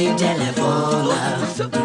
se telefona.